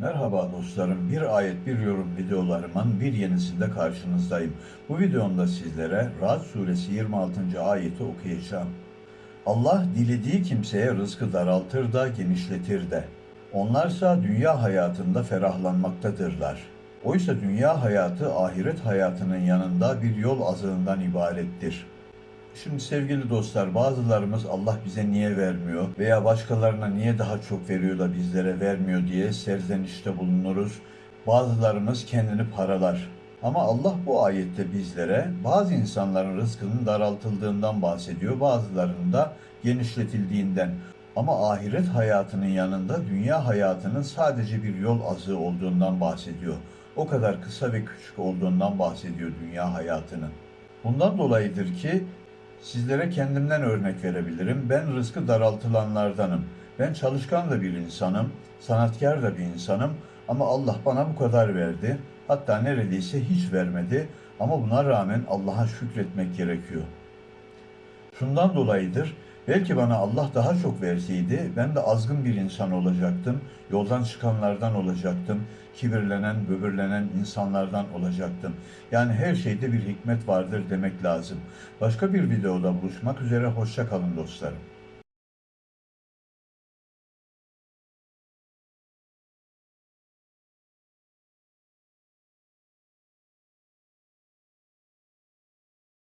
Merhaba dostlarım. Bir ayet bir yorum videolarımın bir yenisinde karşınızdayım. Bu videomda sizlere Ra'd suresi 26. ayeti okuyacağım. Allah dilediği kimseye rızkı daraltır da genişletir de. Onlarsa dünya hayatında ferahlanmaktadırlar. Oysa dünya hayatı ahiret hayatının yanında bir yol azığından ibarettir. Şimdi sevgili dostlar bazılarımız Allah bize niye vermiyor veya başkalarına niye daha çok veriyor da bizlere vermiyor diye serzenişte bulunuruz. Bazılarımız kendini paralar. Ama Allah bu ayette bizlere bazı insanların rızkının daraltıldığından bahsediyor, bazılarının da genişletildiğinden. Ama ahiret hayatının yanında dünya hayatının sadece bir yol azığı olduğundan bahsediyor. O kadar kısa ve küçük olduğundan bahsediyor dünya hayatının. Bundan dolayıdır ki Sizlere kendimden örnek verebilirim. Ben rızkı daraltılanlardanım. Ben çalışkan da bir insanım, sanatkar da bir insanım ama Allah bana bu kadar verdi. Hatta neredeyse hiç vermedi ama buna rağmen Allah'a şükretmek gerekiyor. Şundan dolayıdır, belki bana Allah daha çok verseydi ben de azgın bir insan olacaktım, yoldan çıkanlardan olacaktım, kibirlenen, böbürlenen insanlardan olacaktım. Yani her şeyde bir hikmet vardır demek lazım. Başka bir videoda buluşmak üzere, hoşça kalın dostlarım.